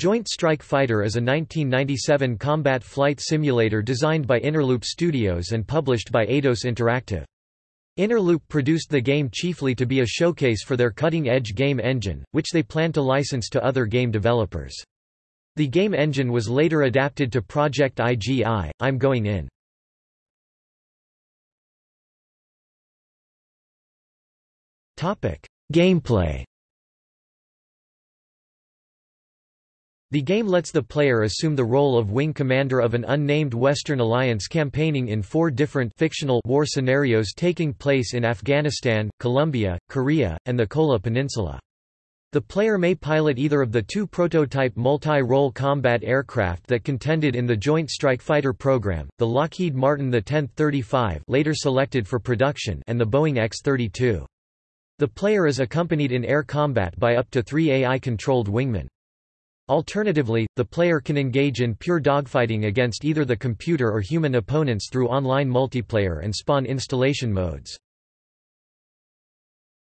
Joint Strike Fighter is a 1997 combat flight simulator designed by Innerloop Studios and published by Eidos Interactive. Innerloop produced the game chiefly to be a showcase for their cutting-edge game engine, which they plan to license to other game developers. The game engine was later adapted to Project IGI, I'm Going In. Gameplay The game lets the player assume the role of wing commander of an unnamed Western Alliance campaigning in four different fictional war scenarios taking place in Afghanistan, Colombia, Korea, and the Kola Peninsula. The player may pilot either of the two prototype multi-role combat aircraft that contended in the Joint Strike Fighter program, the Lockheed Martin the 1035 later selected for production and the Boeing X-32. The player is accompanied in air combat by up to three AI-controlled wingmen. Alternatively, the player can engage in pure dogfighting against either the computer or human opponents through online multiplayer and spawn installation modes.